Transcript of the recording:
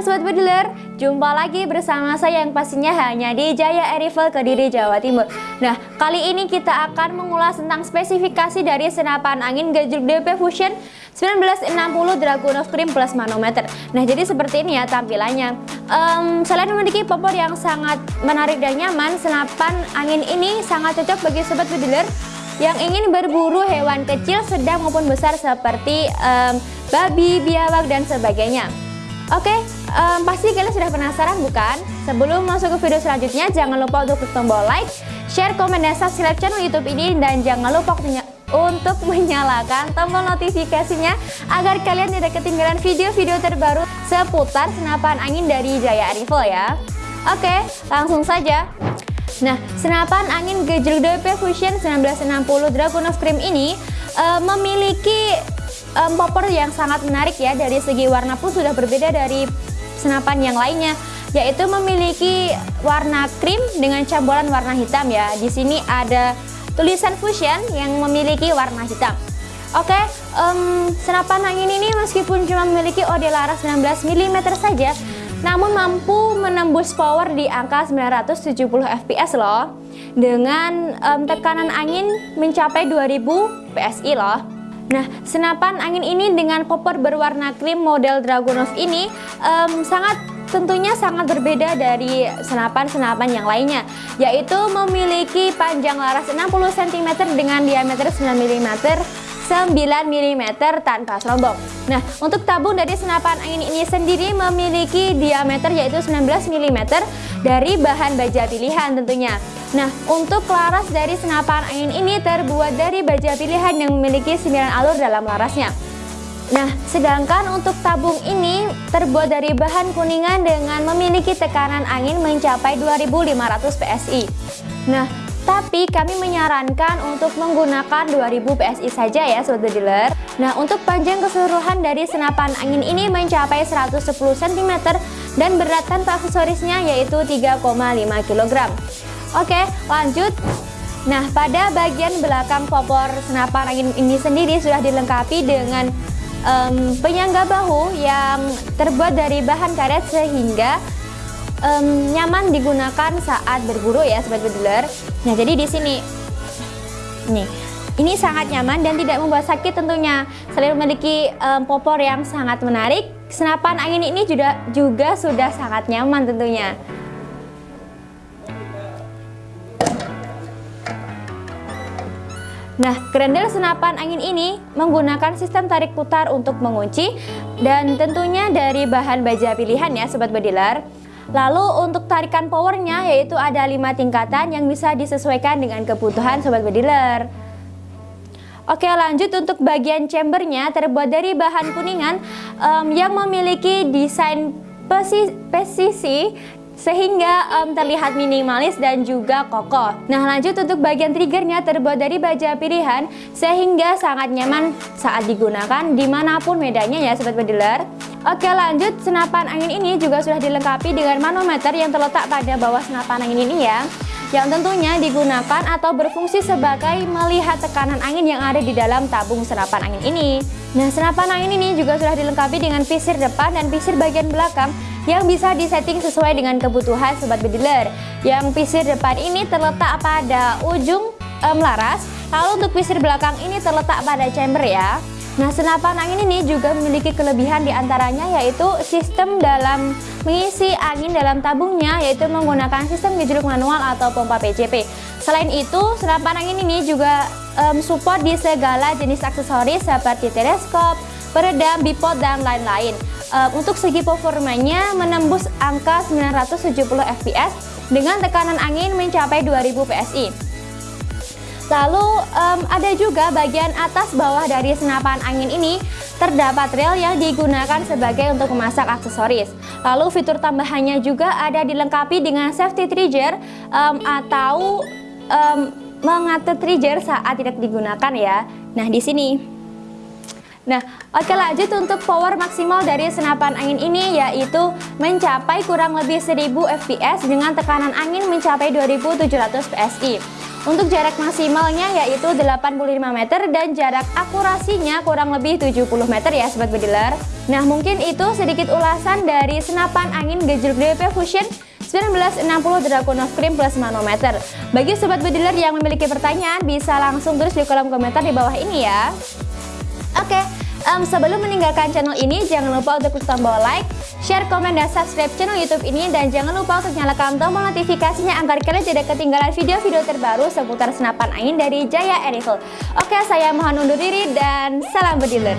Sobat Bediler, jumpa lagi bersama saya yang pastinya hanya di Jaya Erival Kediri, Jawa Timur. Nah, kali ini kita akan mengulas tentang spesifikasi dari senapan angin gajul DP Fusion 1960 Dragunov Cream plus manometer. Nah, jadi seperti ini ya tampilannya. Um, Selain memiliki popor yang sangat menarik dan nyaman, senapan angin ini sangat cocok bagi Sobat Bediler yang ingin berburu hewan kecil, sedang maupun besar seperti um, babi, biawak, dan sebagainya. Oke, um, pasti kalian sudah penasaran bukan? Sebelum masuk ke video selanjutnya, jangan lupa untuk klik tombol like, share, komen, dan subscribe channel YouTube ini, dan jangan lupa untuk menyalakan tombol notifikasinya agar kalian tidak ketinggalan video-video terbaru seputar senapan angin dari Jaya Arrival ya. Oke, langsung saja. Nah, senapan angin Gejruk DP Fusion 1960 Dragon of Cream ini uh, memiliki um, popper yang sangat menarik ya dari segi warna pun sudah berbeda dari senapan yang lainnya yaitu memiliki warna krim dengan campuran warna hitam ya. Di sini ada tulisan fusion yang memiliki warna hitam. Oke, um, senapan angin ini meskipun cuma memiliki OD laras 19 mm saja, namun mampu menembus power di angka 970 fps loh, dengan um, tekanan angin mencapai 2000 psi loh. Nah, senapan angin ini dengan popor berwarna krim model Dragunov ini um, sangat tentunya sangat berbeda dari senapan-senapan yang lainnya yaitu memiliki panjang laras 60 cm dengan diameter 9 mm 9 mm tanpa serombong Nah untuk tabung dari senapan angin ini sendiri memiliki diameter yaitu 19 mm dari bahan baja pilihan tentunya Nah, untuk laras dari senapan angin ini terbuat dari baja pilihan yang memiliki 9 alur dalam larasnya. Nah, sedangkan untuk tabung ini terbuat dari bahan kuningan dengan memiliki tekanan angin mencapai 2500 PSI. Nah, tapi kami menyarankan untuk menggunakan 2000 PSI saja ya sobat dealer. Nah, untuk panjang keseluruhan dari senapan angin ini mencapai 110 cm dan berat tanpa aksesorisnya yaitu 3,5 kg. Oke, lanjut. Nah, pada bagian belakang popor senapan angin ini sendiri sudah dilengkapi dengan um, penyangga bahu yang terbuat dari bahan karet sehingga um, nyaman digunakan saat berburu ya, sobat bediler. Nah, jadi di sini nih ini sangat nyaman dan tidak membuat sakit tentunya. Selain memiliki um, popor yang sangat menarik, senapan angin ini juga juga sudah sangat nyaman tentunya. Nah, grendel senapan angin ini menggunakan sistem tarik putar untuk mengunci dan tentunya dari bahan baja pilihan ya Sobat Bediler. Lalu untuk tarikan powernya yaitu ada 5 tingkatan yang bisa disesuaikan dengan kebutuhan Sobat Bediler. Oke lanjut untuk bagian chambernya terbuat dari bahan kuningan um, yang memiliki desain pesisi sehingga um, terlihat minimalis dan juga kokoh. Nah lanjut untuk bagian triggernya terbuat dari baja pilihan sehingga sangat nyaman saat digunakan di mana pun medannya ya sobat bediler. Oke lanjut senapan angin ini juga sudah dilengkapi dengan manometer yang terletak pada bawah senapan angin ini ya yang tentunya digunakan atau berfungsi sebagai melihat tekanan angin yang ada di dalam tabung senapan angin ini. Nah, senapan angin ini juga sudah dilengkapi dengan pisir depan dan pisir bagian belakang yang bisa disetting sesuai dengan kebutuhan sobat bediler. Yang pisir depan ini terletak pada ujung um, laras, lalu untuk pisir belakang ini terletak pada chamber ya. Nah, senapan angin ini juga memiliki kelebihan di antaranya yaitu sistem dalam mengisi angin dalam tabungnya yaitu menggunakan sistem gejruk manual atau pompa PCP. Selain itu, senapan angin ini juga um, support di segala jenis aksesoris seperti teleskop, peredam, bipod, dan lain-lain. Um, untuk segi performanya menembus angka 970 fps dengan tekanan angin mencapai 2000 PSI. Lalu um, ada juga bagian atas bawah dari senapan angin ini terdapat rel yang digunakan sebagai untuk memasak aksesoris. Lalu fitur tambahannya juga ada dilengkapi dengan safety trigger um, atau um, mengatur trigger saat tidak digunakan ya. Nah di sini. Nah, oke lanjut untuk power maksimal dari senapan angin ini yaitu mencapai kurang lebih 1000 fps dengan tekanan angin mencapai 2700 PSI. Untuk jarak maksimalnya yaitu 85 meter dan jarak akurasinya kurang lebih 70 meter ya Sobat Bediler. Nah mungkin itu sedikit ulasan dari senapan angin gejruk DWP Fusion 1960 Dragunov Cream plus manometer. Bagi sobat bediler yang memiliki pertanyaan bisa langsung tulis di kolom komentar di bawah ini ya. Um, sebelum meninggalkan channel ini jangan lupa untuk klik tombol like, share, komen, dan subscribe channel YouTube ini dan jangan lupa untuk nyalakan tombol notifikasinya agar kalian tidak ketinggalan video-video terbaru seputar senapan angin dari Jaya Air Oke, saya mohon undur diri dan salam bediler.